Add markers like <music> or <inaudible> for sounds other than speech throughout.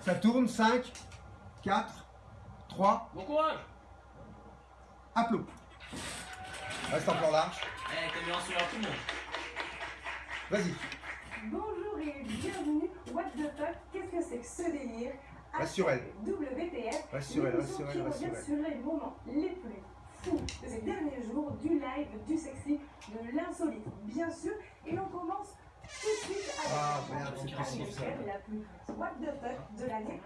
Ça tourne, 5, 4, 3, Bon courage aplomb. Reste en plan large. Eh, t'as mis en sourire tout le monde. Vas-y. Bonjour et bienvenue. What the fuck? Qu'est-ce que c'est que ce délire? Reste sur elle. WTF. Reste sur elle, qui elle, revient sur elle. sur les moments les plus fous de ces derniers jours, du live, du sexy, de l'insolite, bien sûr. Et on commence tout de suite avec Ah, la merde, c'est chanson possible, ça. américaine la plus What the fuck de l'année.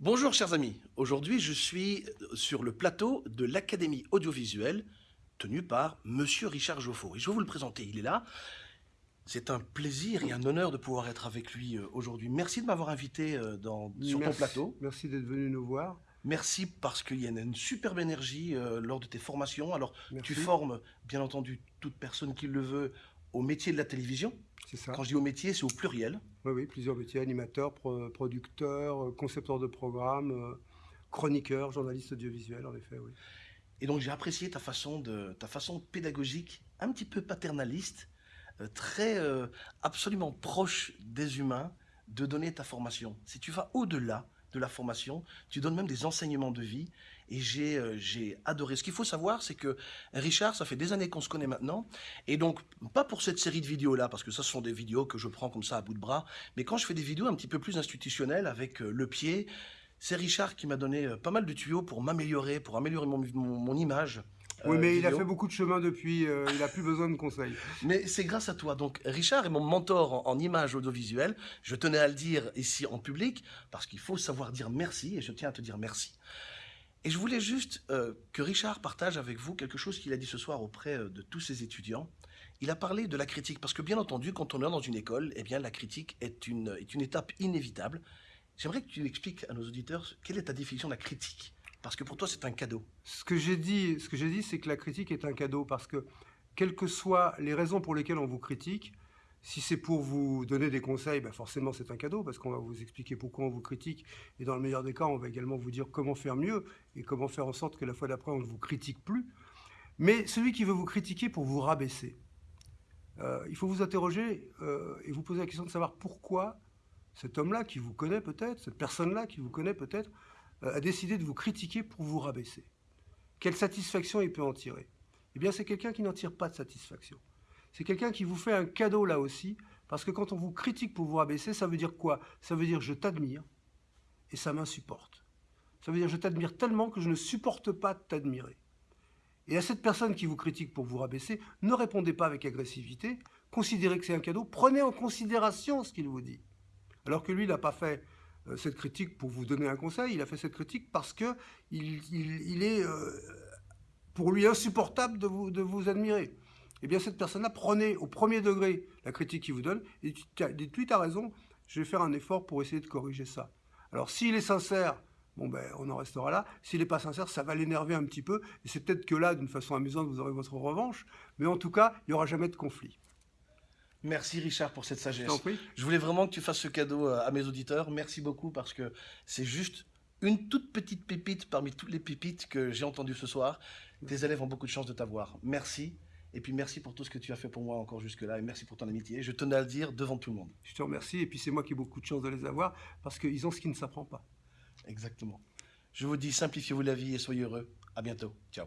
Bonjour chers amis, aujourd'hui je suis sur le plateau de l'Académie audiovisuelle tenue par Monsieur Richard Joffo. Et je vais vous le présenter, il est là. C'est un plaisir et un honneur de pouvoir être avec lui euh, aujourd'hui. Merci de m'avoir invité euh, dans, sur ton Merci. plateau. Merci d'être venu nous voir. Merci parce qu'il y a une superbe énergie euh, lors de tes formations. Alors Merci. tu formes bien entendu toute personne qui le veut au métier de la télévision. C'est ça. Quand je dis au métier, c'est au pluriel. Oui, oui, plusieurs métiers, animateurs, pro- producteurs, euh, concepteurs de programmes, euh, chroniqueurs, journalistes audiovisuels, en effet, oui. Et donc j'ai apprécié ta façon, de, ta façon pédagogique, un petit peu paternaliste, euh, très absolument proche des humains, de donner ta formation. Si tu vas au-delà de la formation, tu donnes même des enseignements de vie. Et j'ai euh, j'ai adoré. Ce qu'il faut savoir, c'est que Richard, ça fait des années qu'on se connaît maintenant. Et donc, pas pour cette série de vidéos-là, parce que ça, ce sont des vidéos que je prends comme ça à bout de bras. Mais quand je fais des vidéos un petit peu plus institutionnelles, avec euh, le pied, c'est Richard qui m'a donné euh, pas mal de tuyaux pour m'améliorer, pour améliorer mon- mon image. Oui, euh, mais il a fait beaucoup de chemin depuis, euh, il n'a plus besoin de conseils. <laughs> Mais c'est grâce à toi. Donc, Richard est mon mentor en, en images audiovisuelles. Je tenais à le dire ici en public, parce qu'il faut savoir dire merci, et je tiens à te dire merci. Et je voulais juste euh, que Richard partage avec vous quelque chose qu'il a dit ce soir auprès de tous ses étudiants. Il a parlé de la critique, parce que bien entendu, quand on est dans une école, eh bien, la critique est une, est une étape inévitable. J'aimerais que tu expliques à nos auditeurs quelle est ta définition de la critique. Parce que pour toi, c'est un cadeau. Ce que j'ai dit, ce que c'est que la critique est un cadeau parce que, quelles que soient les raisons pour lesquelles on vous critique, si c'est pour vous donner des conseils, ben forcément c'est un cadeau parce qu'on va vous expliquer pourquoi on vous critique et dans le meilleur des cas, on va également vous dire comment faire mieux et comment faire en sorte que la fois d'après on ne vous critique plus. Mais celui qui veut vous critiquer pour vous rabaisser, euh, il faut vous interroger euh, et vous poser la question de savoir pourquoi cet homme-là qui vous connaît peut-être, cette personne-là qui vous connaît peut-être, a décidé de vous critiquer pour vous rabaisser. Quelle satisfaction il peut en tirer? Eh bien, c'est quelqu'un qui n'en tire pas de satisfaction. C'est quelqu'un qui vous fait un cadeau là aussi, parce que quand on vous critique pour vous rabaisser, ça veut dire quoi? Ça veut dire je t'admire et ça m'insupporte. Ça veut dire je t'admire tellement que je ne supporte pas de t'admirer. Et à cette personne qui vous critique pour vous rabaisser, ne répondez pas avec agressivité, considérez que c'est un cadeau, prenez en considération ce qu'il vous dit. Alors que lui, il n'a pas fait euh, cette critique pour vous donner un conseil, il a fait cette critique parce que il, est euh, pour lui insupportable de vous, de vous admirer. Eh bien, cette personne-là, prenez au premier degré la critique qu'il vous donne et dites- tiens, dites-lui, tu as raison, je vais faire un effort pour essayer de corriger ça. Alors, s'il est sincère, bon ben, on en restera là. S'il n'est pas sincère, ça va l'énerver un petit peu. Et c'est peut-être que là, d'une façon amusante, vous aurez votre revanche. Mais en tout cas, il n'y aura jamais de conflit. Merci Richard pour cette sagesse. Je voulais vraiment que tu fasses ce cadeau euh, à mes auditeurs. Merci beaucoup parce que c'est juste une toute petite pépite parmi toutes les pépites que j'ai entendues ce soir. Tes élèves ont beaucoup de chance de t'avoir. Merci. Et puis merci pour tout ce que tu as fait pour moi encore jusque-là et merci pour ton amitié. Je tenais à le dire devant tout le monde. Je te remercie et puis c'est moi qui ai beaucoup de chance de les avoir parce qu'ils ont ce qui ne s'apprend pas. Exactement. Je vous dis simplifiez-vous la vie et soyez heureux. À bientôt. Ciao.